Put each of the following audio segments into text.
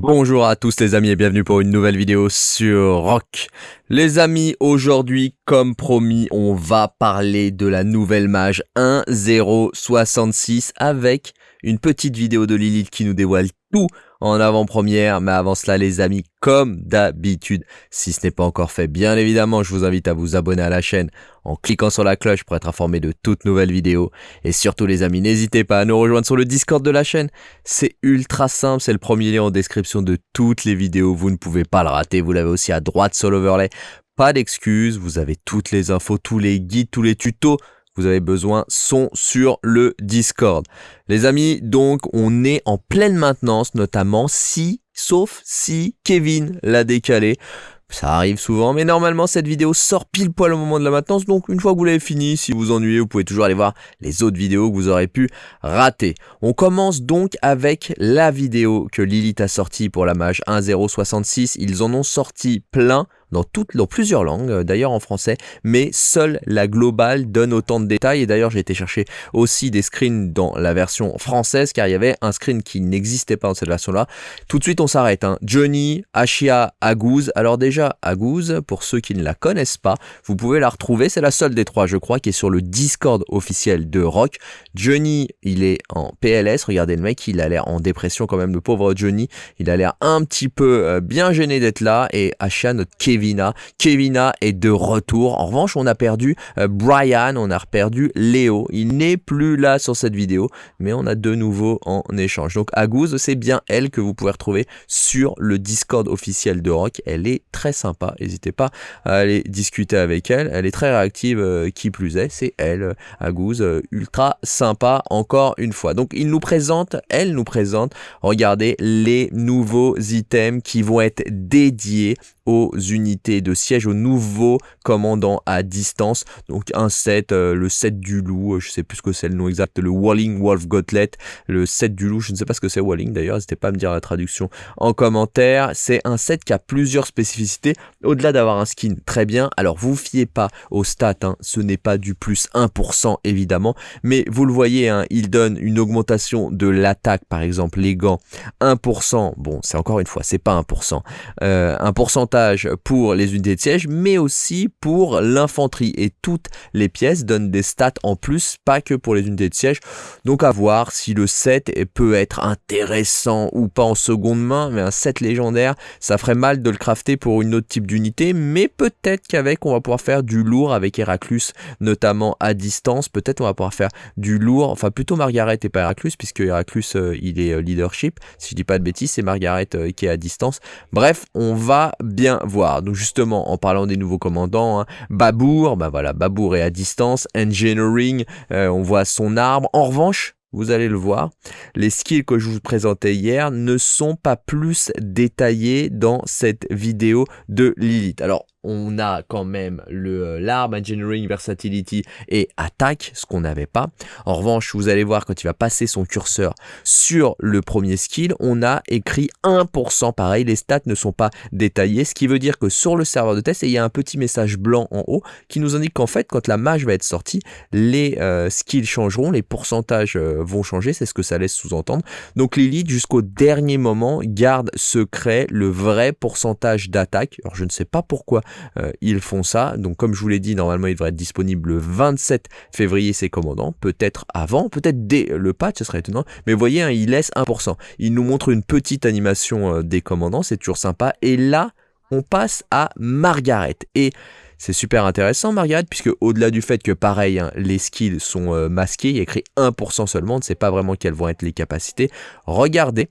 Bonjour à tous les amis et bienvenue pour une nouvelle vidéo sur Rock. Les amis, aujourd'hui, comme promis, on va parler de la nouvelle mage 1066 avec une petite vidéo de Lilith qui nous dévoile tout en avant-première. Mais avant cela, les amis, comme d'habitude, si ce n'est pas encore fait, bien évidemment, je vous invite à vous abonner à la chaîne en cliquant sur la cloche pour être informé de toutes nouvelles vidéos. Et surtout, les amis, n'hésitez pas à nous rejoindre sur le Discord de la chaîne. C'est ultra simple, c'est le premier lien en description de toutes les vidéos. Vous ne pouvez pas le rater, vous l'avez aussi à droite sur l'overlay. Pas d'excuses, vous avez toutes les infos, tous les guides, tous les tutos vous avez besoin sont sur le Discord. Les amis, donc on est en pleine maintenance, notamment si, sauf si Kevin l'a décalé. Ça arrive souvent, mais normalement cette vidéo sort pile poil au moment de la maintenance, donc une fois que vous l'avez fini, si vous ennuyez, vous pouvez toujours aller voir les autres vidéos que vous aurez pu rater. On commence donc avec la vidéo que Lilith a sortie pour la mage 1066, ils en ont sorti plein, dans, toutes, dans plusieurs langues, euh, d'ailleurs en français, mais seule la globale donne autant de détails. Et d'ailleurs, j'ai été chercher aussi des screens dans la version française, car il y avait un screen qui n'existait pas dans cette version-là. Tout de suite, on s'arrête. Hein. Johnny, Ashia, Aguz. Alors déjà, Aguz, pour ceux qui ne la connaissent pas, vous pouvez la retrouver. C'est la seule des trois, je crois, qui est sur le Discord officiel de Rock. Johnny, il est en PLS. Regardez le mec, il a l'air en dépression quand même, le pauvre Johnny. Il a l'air un petit peu euh, bien gêné d'être là. Et Ashia, notre Kevin, Kevina. Est de retour. En revanche, on a perdu euh, Brian, on a perdu Léo. Il n'est plus là sur cette vidéo, mais on a de nouveau en échange. Donc Agouze, c'est bien elle que vous pouvez retrouver sur le Discord officiel de Rock. Elle est très sympa. N'hésitez pas à aller discuter avec elle. Elle est très réactive, euh, qui plus est. C'est elle, euh, ultra sympa encore une fois. Donc il nous présente, elle nous présente, regardez les nouveaux items qui vont être dédiés aux unités de siège, aux nouveaux commandants à distance. Donc un set, euh, le set du loup, euh, je sais plus ce que c'est le nom exact, le Walling Wolf Gauntlet, le set du loup, je ne sais pas ce que c'est Walling d'ailleurs, n'hésitez pas à me dire la traduction en commentaire. C'est un set qui a plusieurs spécificités, au-delà d'avoir un skin très bien. Alors vous fiez pas aux stats, hein, ce n'est pas du plus 1% évidemment, mais vous le voyez, hein, il donne une augmentation de l'attaque, par exemple les gants, 1%, bon c'est encore une fois, c'est pas 1%, euh, un pour les unités de siège, mais aussi pour l'infanterie. Et toutes les pièces donnent des stats en plus, pas que pour les unités de siège. Donc à voir si le set peut être intéressant ou pas en seconde main, mais un set légendaire, ça ferait mal de le crafter pour une autre type d'unité, mais peut-être qu'avec on va pouvoir faire du lourd avec Heraclus, notamment à distance. Peut-être on va pouvoir faire du lourd, enfin plutôt Margaret et pas Heraclus, puisque Heraclus euh, il est euh, leadership. Si je dis pas de bêtises, c'est Margaret euh, qui est à distance. Bref, on va bien voir. Donc justement, en parlant des nouveaux commandants, hein, Babour, bah voilà, Babour est à distance, Engineering, euh, on voit son arbre. En revanche, vous allez le voir, les skills que je vous présentais hier ne sont pas plus détaillés dans cette vidéo de Lilith. Alors, on a quand même le euh, l'arme Engineering Versatility et Attaque, ce qu'on n'avait pas. En revanche, vous allez voir quand il va passer son curseur sur le premier skill, on a écrit 1%. Pareil, les stats ne sont pas détaillées, ce qui veut dire que sur le serveur de test, il y a un petit message blanc en haut qui nous indique qu'en fait, quand la mage va être sortie, les euh, skills changeront, les pourcentages euh, vont changer, c'est ce que ça laisse sous-entendre. Donc Lilith, jusqu'au dernier moment, garde secret le vrai pourcentage d'attaque. Alors je ne sais pas pourquoi euh, ils font ça. Donc comme je vous l'ai dit, normalement il devrait être disponible le 27 février ces commandants, peut-être avant, peut-être dès le patch, ce serait étonnant. Mais vous voyez, hein, il laisse 1%. Il nous montre une petite animation euh, des commandants, c'est toujours sympa. Et là, on passe à Margaret. Et c'est super intéressant Margaret, puisque au-delà du fait que pareil, hein, les skills sont euh, masqués, il y a écrit 1% seulement, on ne sait pas vraiment quelles vont être les capacités. Regardez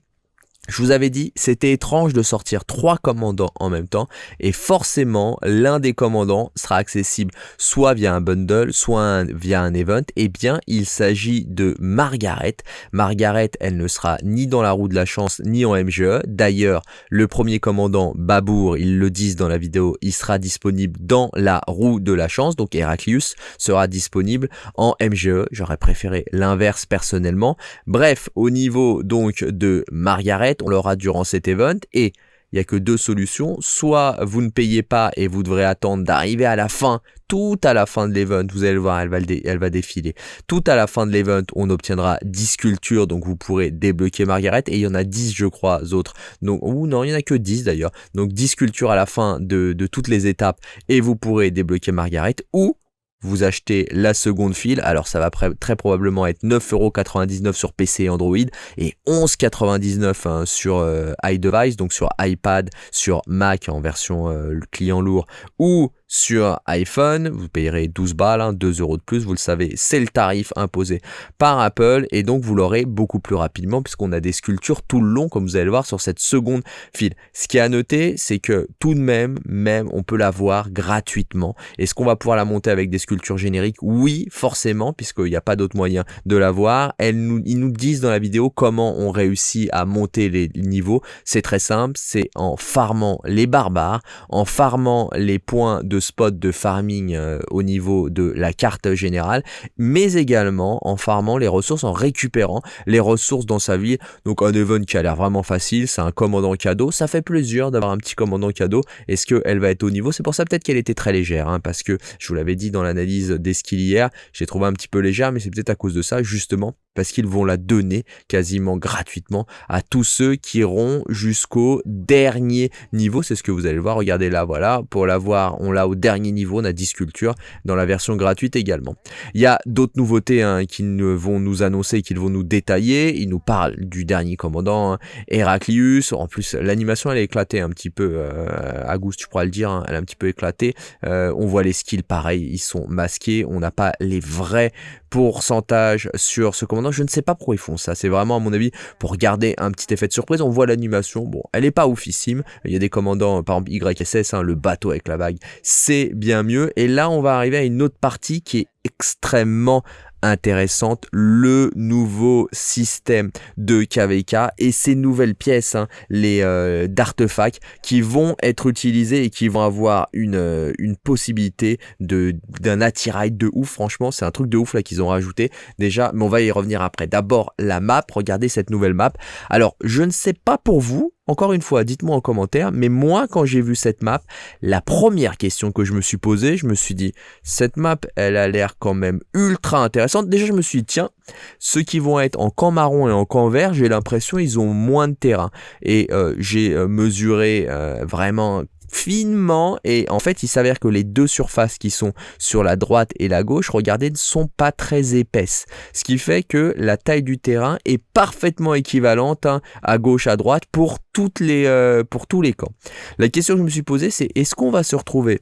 je vous avais dit, c'était étrange de sortir trois commandants en même temps et forcément l'un des commandants sera accessible soit via un bundle, soit via un event. Eh bien, il s'agit de Margaret. Margaret, elle ne sera ni dans la roue de la chance ni en MGE. D'ailleurs, le premier commandant, Babour, ils le disent dans la vidéo, il sera disponible dans la roue de la chance. Donc Heraclius sera disponible en MGE. J'aurais préféré l'inverse personnellement. Bref, au niveau donc de Margaret, on l'aura durant cet event et il n'y a que deux solutions. Soit vous ne payez pas et vous devrez attendre d'arriver à la fin, tout à la fin de l'event, vous allez le voir, elle va, défiler. Tout à la fin de l'event, on obtiendra 10 sculptures, donc vous pourrez débloquer Margaret, et il y en a 10, je crois, autres. Donc, ou non, il n'y en a que 10 d'ailleurs. Donc 10 sculptures à la fin de toutes les étapes, et vous pourrez débloquer Margaret, ou vous achetez la seconde file, alors ça va très probablement être 9,99€ sur PC et Android et 11,99€ hein, sur euh, iDevice, donc sur iPad, sur Mac en version euh, client lourd ou sur iPhone, vous payerez 12 balles, 2 hein, euros de plus, vous le savez, c'est le tarif imposé par Apple et donc vous l'aurez beaucoup plus rapidement puisqu'on a des sculptures tout le long comme vous allez le voir sur cette seconde file. Ce qui est à noter, c'est que tout de même, même on peut la voir gratuitement. Est-ce qu'on va pouvoir la monter avec des sculptures génériques? Oui, forcément, puisqu'il n'y a pas d'autre moyen de la voir. Ils nous disent dans la vidéo comment on réussit à monter les niveaux. C'est très simple, c'est en farmant les barbares, en farmant les points de spot de farming euh, au niveau de la carte générale, mais également en farmant les ressources, en récupérant les ressources dans sa ville. Donc un event qui a l'air vraiment facile, c'est un commandant cadeau. Ça fait plaisir d'avoir un petit commandant cadeau. Est-ce qu'elle va être au niveau? C'est pour ça peut-être qu'elle était très légère, hein, parce que je vous l'avais dit dans l'analyse des skills hier, j'ai trouvé un petit peu légère, mais c'est peut-être à cause de ça, justement, parce qu'ils vont la donner quasiment gratuitement à tous ceux qui iront jusqu'au dernier niveau. C'est ce que vous allez voir. Regardez là, voilà. Pour l'avoir, on l'a au dernier niveau. On a 10 sculptures dans la version gratuite également. Il y a d'autres nouveautés hein, qui vont nous annoncer, qu'ils vont nous détailler. Ils nous parlent du dernier commandant, hein, Heraclius. En plus, l'animation, elle est éclatée un petit peu. Euh, Agus, tu pourras le dire, hein, elle est un petit peu éclatée. Euh, on voit les skills pareil, ils sont masqués. On n'a pas les vrais pourcentages sur ce commandant je ne sais pas pourquoi ils font ça. C'est vraiment, à mon avis, pour garder un petit effet de surprise. On voit l'animation. Bon, elle est pas oufissime. Il y a des commandants, par exemple YSS, hein, le bateau avec la vague. C'est bien mieux. Et là, on va arriver à une autre partie qui est extrêmement intéressante, le nouveau système de KVK et ces nouvelles pièces, hein, les euh, d'artefacts qui vont être utilisées et qui vont avoir une, euh, une possibilité de d'un attirail de ouf. Franchement, c'est un truc de ouf là qu'ils ont rajouté déjà, mais on va y revenir après. D'abord la map, regardez cette nouvelle map. Alors, je ne sais pas pour vous, encore une fois, dites-moi en commentaire, mais moi, quand j'ai vu cette map, la première question que je me suis posée, je me suis dit, cette map, elle a l'air quand même ultra intéressante. Déjà, je me suis dit, tiens, ceux qui vont être en camp marron et en camp vert, j'ai l'impression ils ont moins de terrain. Et euh, j'ai euh, mesuré euh, vraiment finement et en fait il s'avère que les deux surfaces qui sont sur la droite et la gauche regardez ne sont pas très épaisses. Ce qui fait que la taille du terrain est parfaitement équivalente hein, à gauche à droite pour toutes les euh, pour tous les camps. La question que je me suis posée c'est est-ce qu'on va se retrouver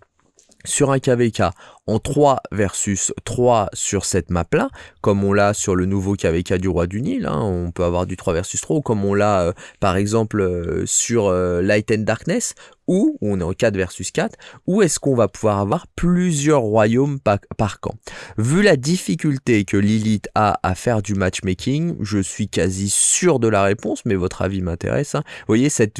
sur un KVK en 3 versus 3 sur cette map là, comme on l'a sur le nouveau KVK du Roi du Nil, hein, on peut avoir du 3 versus 3, ou comme on l'a euh, par exemple euh, sur euh, Light and Darkness, ou on est en 4 versus 4, ou est-ce qu'on va pouvoir avoir plusieurs royaumes par, camp? Vu la difficulté que Lilith a à faire du matchmaking, je suis quasi sûr de la réponse, mais votre avis m'intéresse. Hein. Vous voyez, cette,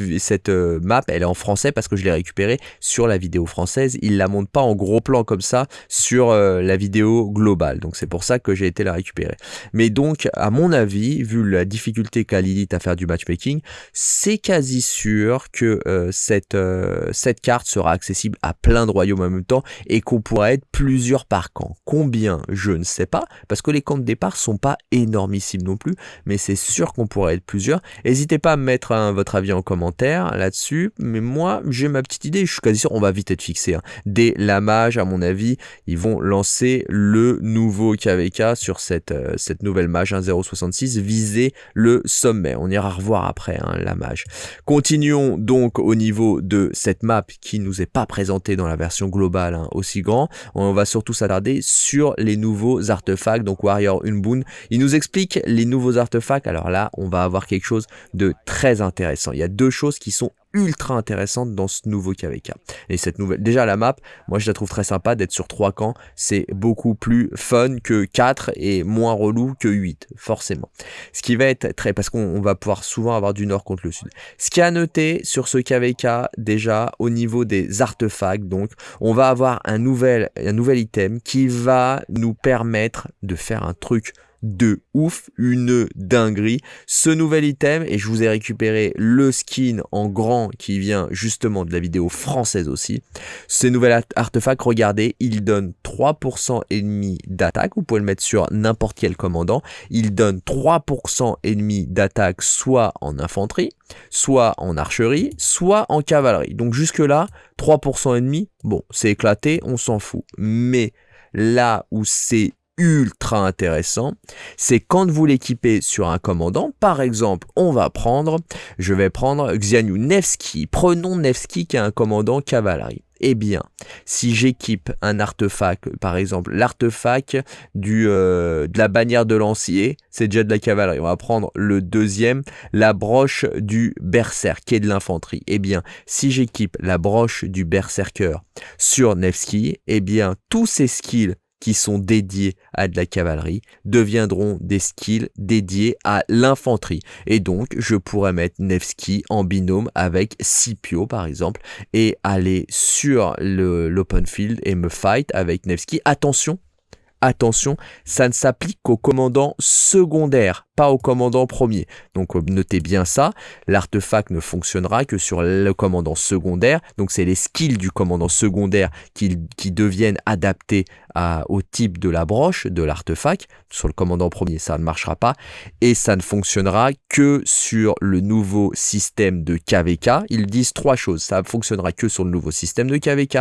map, elle est en français parce que je l'ai récupérée sur la vidéo française. Il la montre pas en gros plan comme ça, sur euh, la vidéo globale. Donc c'est pour ça que j'ai été la récupérer. Mais donc, à mon avis, vu la difficulté qu'a Lilith à faire du matchmaking, c'est quasi sûr que euh, cette, euh, cette carte sera accessible à plein de royaumes en même temps et qu'on pourra être plusieurs par camp. Combien Je ne sais pas, parce que les camps de départ sont pas énormissimes non plus, mais c'est sûr qu'on pourra être plusieurs. N'hésitez pas à mettre hein, votre avis en commentaire là-dessus, mais moi j'ai ma petite idée, je suis quasi sûr on va vite être fixé. Hein. Dès la mage, à mon avis, ils vont lancer le nouveau KVK sur cette, euh, cette nouvelle mage 1.066, viser le sommet. On ira revoir après hein, la mage. Continuons donc au niveau de cette map qui nous est pas présentée dans la version globale hein, aussi grand. On va surtout s'attarder sur les nouveaux artefacts, donc Warrior Unboon. Il nous explique les nouveaux artefacts. Alors là, on va avoir quelque chose de très intéressant. Il y a deux choses qui sont ultra intéressante dans ce nouveau KVK. Et cette nouvelle, déjà la map, moi je la trouve très sympa d'être sur 3 camps, c'est beaucoup plus fun que 4 et moins relou que 8, forcément. Ce qui va être très, parce qu'on va pouvoir souvent avoir du nord contre le sud. Ce qui à noter sur ce KVK, déjà au niveau des artefacts, donc on va avoir un nouvel, un nouvel item qui va nous permettre de faire un truc de ouf, une dinguerie. Ce nouvel item, et je vous ai récupéré le skin en grand qui vient justement de la vidéo française aussi. Ce nouvel artefact, regardez, il donne 3% ennemi d'attaque. Vous pouvez le mettre sur n'importe quel commandant. Il donne 3% ennemi d'attaque soit en infanterie, soit en archerie, soit en cavalerie. Donc jusque là, 3% ennemi, bon, c'est éclaté, on s'en fout. Mais là où c'est ultra intéressant, c'est quand vous l'équipez sur un commandant, par exemple, on va prendre, je vais prendre Xianu Nevsky, prenons Nevsky qui est un commandant cavalerie. Eh bien, si j'équipe un artefact, par exemple l'artefact du euh, de la bannière de lancier, c'est déjà de la cavalerie. On va prendre le deuxième, la broche du berserk, qui est de l'infanterie. Eh bien, si j'équipe la broche du berserker sur Nevsky, eh bien, tous ces skills qui sont dédiés à de la cavalerie deviendront des skills dédiés à l'infanterie. Et donc, je pourrais mettre Nevsky en binôme avec Scipio, par exemple, et aller sur l'open field et me fight avec Nevsky. Attention, attention, ça ne s'applique qu'aux commandants secondaires pas au commandant premier. Donc euh, notez bien ça, l'artefact ne fonctionnera que sur le commandant secondaire, donc c'est les skills du commandant secondaire qui, qui deviennent adaptés au type de la broche de l'artefact. Sur le commandant premier, ça ne marchera pas, et ça ne fonctionnera que sur le nouveau système de KVK. Ils disent trois choses, ça fonctionnera que sur le nouveau système de KVK,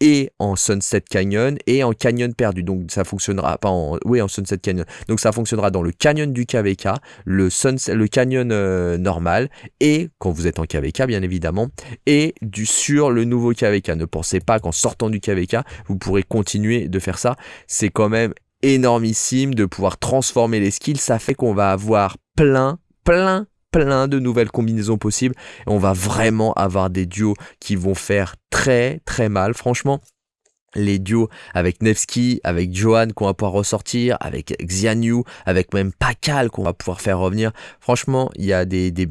et en Sunset Canyon, et en Canyon perdu, donc ça fonctionnera pas en... Oui, en Sunset Canyon, donc ça fonctionnera dans le Canyon du KVK, le, canyon euh, normal, et quand vous êtes en KVK bien évidemment, et du sur le nouveau KVK. Ne pensez pas qu'en sortant du KVK, vous pourrez continuer de faire ça. C'est quand même énormissime de pouvoir transformer les skills. Ça fait qu'on va avoir plein, plein, plein de nouvelles combinaisons possibles. Et on va vraiment avoir des duos qui vont faire très, très mal. Franchement, les duos avec Nevsky, avec Johan qu'on va pouvoir ressortir, avec Xianyu, avec même Pakal qu'on va pouvoir faire revenir. Franchement, il y a des, des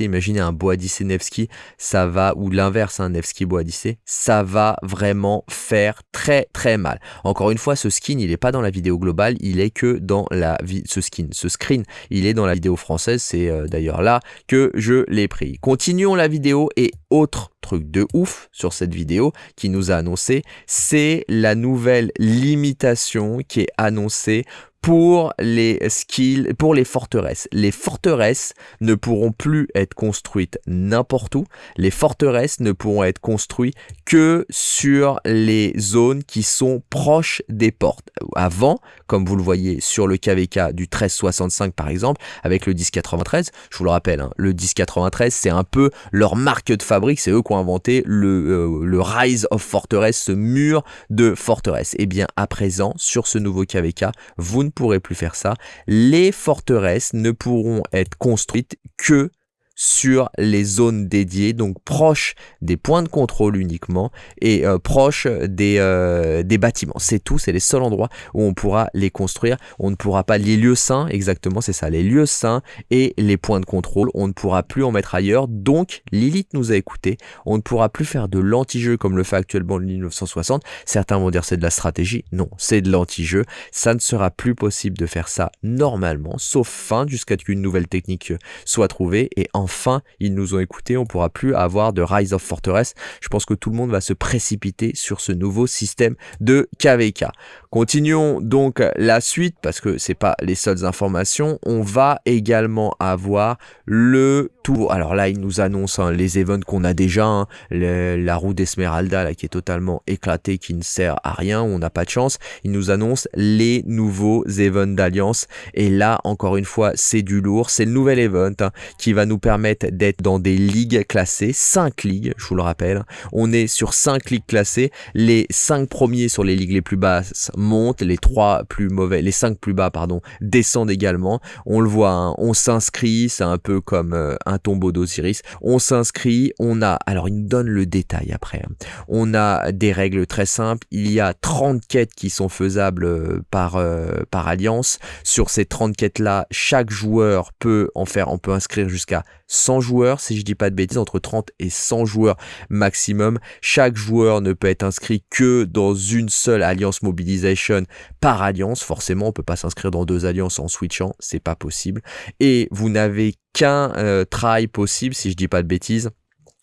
imaginez un Boadicé Nevsky, ça va, ou l'inverse, un Nevsky Boadicé, ça va vraiment faire très très mal. Encore une fois, ce skin, il n'est pas dans la vidéo globale, il est que dans la ce skin, ce screen, il est dans la vidéo française, c'est euh, d'ailleurs là que je l'ai pris. Continuons la vidéo et autre truc de ouf sur cette vidéo qui nous a annoncé, c'est la nouvelle limitation qui est annoncée pour les skills, pour les forteresses. Les forteresses ne pourront plus être construites n'importe où. Les forteresses ne pourront être construites que sur les zones qui sont proches des portes. Avant, comme vous le voyez sur le KVK du 1365 par exemple, avec le 1093, je vous le rappelle, hein, le 1093 c'est un peu leur marque de fabrique, c'est eux qui ont inventé le, euh, Rise of Fortress, ce mur de forteresse. Et eh bien à présent, sur ce nouveau KVK, vous ne pourrez plus faire ça. Les forteresses ne pourront être construites que sur les zones dédiées, donc proches des points de contrôle uniquement et euh, proches des, euh, des bâtiments. C'est tout, c'est les seuls endroits où on pourra les construire. On ne pourra pas les lieux saints, exactement, c'est ça, les lieux saints et les points de contrôle. On ne pourra plus en mettre ailleurs. Donc, Lilith nous a écouté. On ne pourra plus faire de l'anti-jeu comme le fait actuellement le 1960. Certains vont dire c'est de la stratégie. Non, c'est de l'anti-jeu. Ça ne sera plus possible de faire ça normalement, sauf fin jusqu'à ce qu'une nouvelle technique soit trouvée et en enfin ils nous ont écoutés, on pourra plus avoir de Rise of Fortress. Je pense que tout le monde va se précipiter sur ce nouveau système de KVK. Continuons donc la suite parce que c'est pas les seules informations. On va également avoir le tour. Alors là, il nous annonce hein, les events qu'on a déjà. Hein. la roue d'Esmeralda qui est totalement éclatée, qui ne sert à rien. On n'a pas de chance. Il nous annonce les nouveaux events d'Alliance. Et là, encore une fois, c'est du lourd. C'est le nouvel event hein, qui va nous permettre d'être dans des ligues classées. 5 ligues, je vous le rappelle. On est sur 5 ligues classées. Les 5 premiers sur les ligues les plus basses monte, les trois plus mauvais, les cinq plus bas, pardon, descendent également. On le voit, hein, on s'inscrit, c'est un peu comme euh, un tombeau d'Osiris. On s'inscrit, on a, alors il nous donne le détail après, hein. on a des règles très simples, il y a 30 quêtes qui sont faisables euh, par, euh, par alliance. Sur ces 30 quêtes là, chaque joueur peut en faire, on peut inscrire jusqu'à 100 joueurs, si je dis pas de bêtises, entre 30 et 100 joueurs maximum. Chaque joueur ne peut être inscrit que dans une seule alliance mobilisation par alliance. Forcément, on peut pas s'inscrire dans deux alliances en switchant, c'est pas possible. Et vous n'avez qu'un euh, try possible, si je dis pas de bêtises.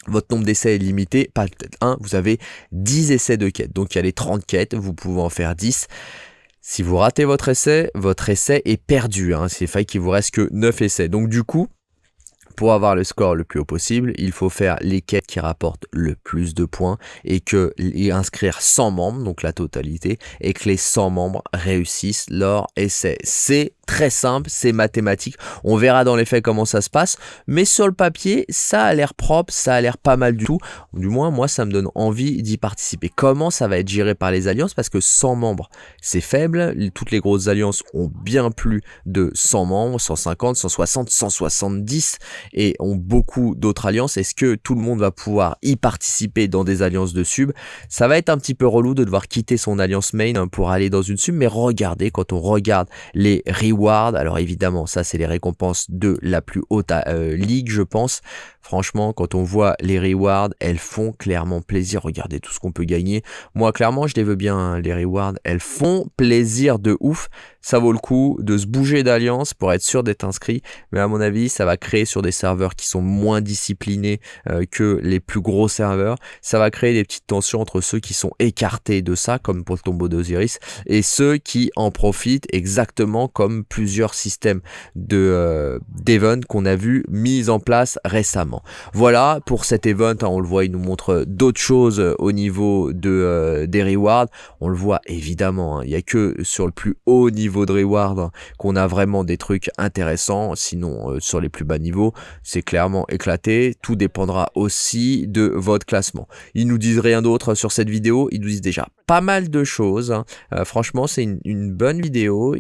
Votre nombre d'essais est limité, pas peut-être un, vous avez 10 essais de quête. Donc il y a les 30 quêtes, vous pouvez en faire 10. Si vous ratez votre essai, votre essai est perdu. Hein. C'est fait qu'il vous reste que 9 essais. Donc du coup, pour avoir le score le plus haut possible, il faut faire les quêtes qui rapportent le plus de points et que et inscrire 100 membres, donc la totalité, et que les 100 membres réussissent leur essai. C'est très simple, c'est mathématique. On verra dans les faits comment ça se passe, mais sur le papier, ça a l'air propre, ça a l'air pas mal du tout. Du moins, moi, ça me donne envie d'y participer. Comment ça va être géré par les alliances? Parce que 100 membres, c'est faible. Toutes les grosses alliances ont bien plus de 100 membres, 150, 160, 170, et ont beaucoup d'autres alliances. Est-ce que tout le monde va pouvoir y participer dans des alliances de sub? Ça va être un petit peu relou de devoir quitter son alliance main pour aller dans une sub, mais regardez, quand on regarde les alors évidemment, ça c'est les récompenses de la plus haute euh, ligue, je pense. Franchement, quand on voit les rewards, elles font clairement plaisir. Regardez tout ce qu'on peut gagner. Moi, clairement, je les veux bien, hein, les rewards. Elles font plaisir de ouf. Ça vaut le coup de se bouger d'alliance pour être sûr d'être inscrit. Mais à mon avis, ça va créer sur des serveurs qui sont moins disciplinés euh, que les plus gros serveurs. Ça va créer des petites tensions entre ceux qui sont écartés de ça, comme pour le tombeau d'Osiris, et ceux qui en profitent exactement comme plusieurs systèmes de euh, d'event qu'on a vu mis en place récemment. Voilà pour cet event, hein, on le voit, il nous montre d'autres choses euh, au niveau de, euh, des rewards. On le voit évidemment, hein, il n'y a que sur le plus haut niveau de reward hein, qu'on a vraiment des trucs intéressants. Sinon, euh, sur les plus bas niveaux, c'est clairement éclaté. Tout dépendra aussi de votre classement. Ils nous disent rien d'autre sur cette vidéo, ils nous disent déjà pas mal de choses. franchement, c'est une, bonne vidéo.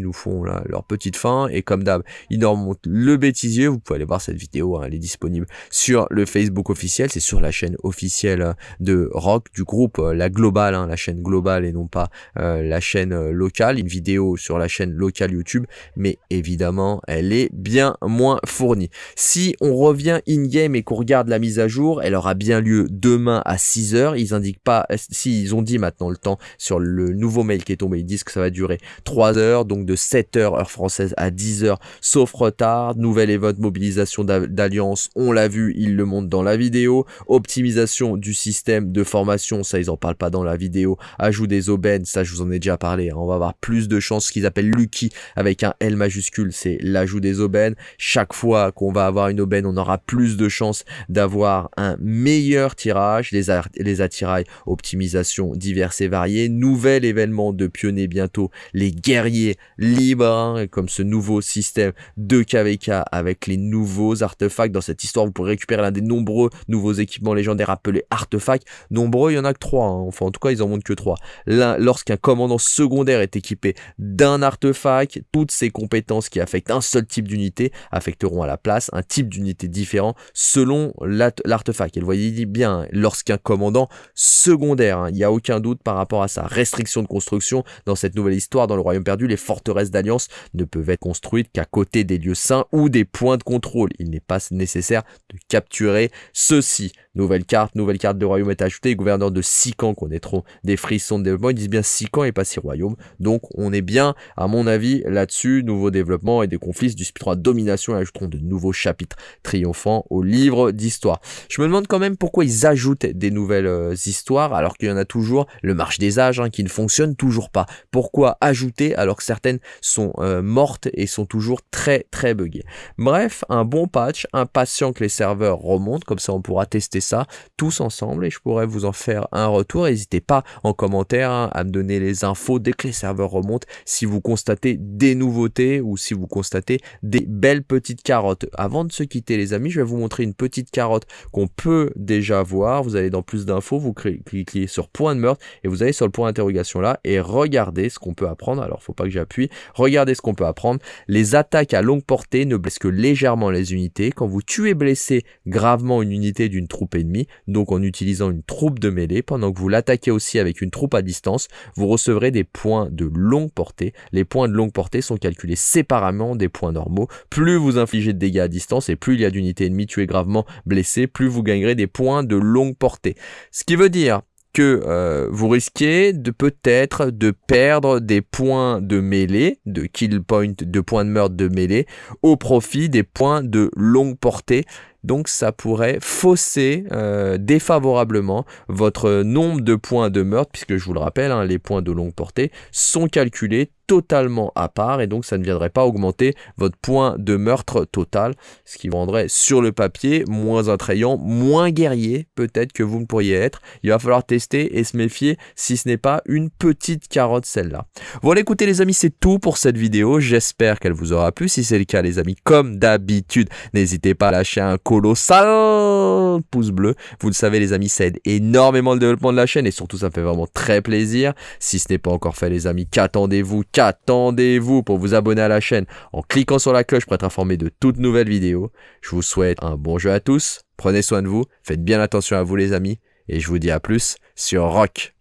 Nous font leur petite fin et comme d'hab, ils nous remontent le bêtisier. Vous pouvez aller voir cette vidéo elle est disponible sur le Facebook officiel, c'est sur la chaîne officielle de Rock, du groupe euh, La Globale, hein, la chaîne globale et non pas euh, la chaîne euh, locale, une vidéo sur la chaîne locale YouTube, mais évidemment elle est bien moins fournie. Si on revient in-game et qu'on regarde la mise à jour, elle aura bien lieu demain à 6h, ils indiquent pas, si ils ont dit maintenant le temps sur le nouveau mail qui est tombé, ils disent que ça va durer 3 heures, donc de 7h heure française à 10h, sauf retard, nouvelle event mobilisation d'alliance on l'a vu, ils le montrent dans la vidéo. Optimisation du système de formation, ça ils en parlent pas dans la vidéo. Ajout des aubaines, ça je vous en ai déjà parlé. Hein. On va avoir plus de chances, ce qu'ils appellent Lucky avec un L majuscule, c'est l'ajout des aubaines. Chaque fois qu'on va avoir une aubaine, on aura plus de chances d'avoir un meilleur tirage. Les, les attirails, optimisation diverses et variées. Nouvel événement de pionnier bientôt, les guerriers libres, hein, comme ce nouveau système de KVK avec les nouveaux artefacts dans cette histoire, vous pourrez récupérer l'un des nombreux nouveaux équipements légendaires appelés artefacts. Nombreux, il y en a que trois. Hein. Enfin, en tout cas, ils en montrent que trois. Lorsqu'un commandant secondaire est équipé d'un artefact, toutes ces compétences qui affectent un seul type d'unité affecteront à la place un type d'unité différent selon l'artefact. Et vous voyez bien, lorsqu'un commandant secondaire, hein, il n'y a aucun doute par rapport à sa restriction de construction dans cette nouvelle histoire dans le royaume perdu, les forteresses d'alliance ne peuvent être construites qu'à côté des lieux saints ou des points de contrôle. Il n'est pas nécessaire de capturer ceci. Nouvelle carte, nouvelle carte de royaume est ajoutée. Gouverneur de 6 camps trop des frissons de développement. Ils disent bien 6 camps et pas 6 royaumes. Donc on est bien, à mon avis, là-dessus. Nouveau développement et des conflits du 3 domination ajouteront de nouveaux chapitres triomphants au livre d'histoire. Je me demande quand même pourquoi ils ajoutent des nouvelles euh, histoires alors qu'il y en a toujours le marche des âges hein, qui ne fonctionne toujours pas. Pourquoi ajouter alors que certaines sont euh, mortes et sont toujours très très buggées. Bref, un bon patch, impatient que les serveurs remontent, comme ça on pourra tester ça tous ensemble et je pourrais vous en faire un retour. N'hésitez pas en commentaire hein, à me donner les infos dès que les serveurs remontent si vous constatez des nouveautés ou si vous constatez des belles petites carottes. Avant de se quitter les amis, je vais vous montrer une petite carotte qu'on peut déjà voir. Vous allez dans plus d'infos, vous cliquez sur point de meurtre et vous allez sur le point d'interrogation là et regardez ce qu'on peut apprendre. Alors faut pas que j'appuie, regardez ce qu'on peut apprendre. Les attaques à longue portée ne blessent que légèrement les unités. Quand vous tuez blessé gravement une unité d'une troupe ennemie, donc en utilisant une troupe de mêlée, pendant que vous l'attaquez aussi avec une troupe à distance, vous recevrez des points de longue portée. Les points de longue portée sont calculés séparément des points normaux. Plus vous infligez de dégâts à distance et plus il y a d'unités ennemies tuées gravement blessées, plus vous gagnerez des points de longue portée. Ce qui veut dire que euh, vous risquez de peut-être de perdre des points de mêlée, de kill point, de points de meurtre de mêlée, au profit des points de longue portée. Donc ça pourrait fausser euh, défavorablement votre nombre de points de meurtre, puisque je vous le rappelle, hein, les points de longue portée sont calculés totalement à part et donc ça ne viendrait pas augmenter votre point de meurtre total, ce qui rendrait sur le papier moins attrayant, moins guerrier peut-être que vous ne pourriez être. Il va falloir tester et se méfier si ce n'est pas une petite carotte celle-là. Voilà écoutez les amis, c'est tout pour cette vidéo. J'espère qu'elle vous aura plu. Si c'est le cas les amis, comme d'habitude, n'hésitez pas à lâcher un colossal pouce bleu. Vous le savez les amis, ça aide énormément le développement de la chaîne et surtout ça fait vraiment très plaisir. Si ce n'est pas encore fait les amis, qu'attendez-vous? Attendez-vous pour vous abonner à la chaîne? En cliquant sur la cloche pour être informé de toutes nouvelles vidéos. Je vous souhaite un bon jeu à tous, prenez soin de vous, faites bien attention à vous les amis, et je vous dis à plus sur Rock.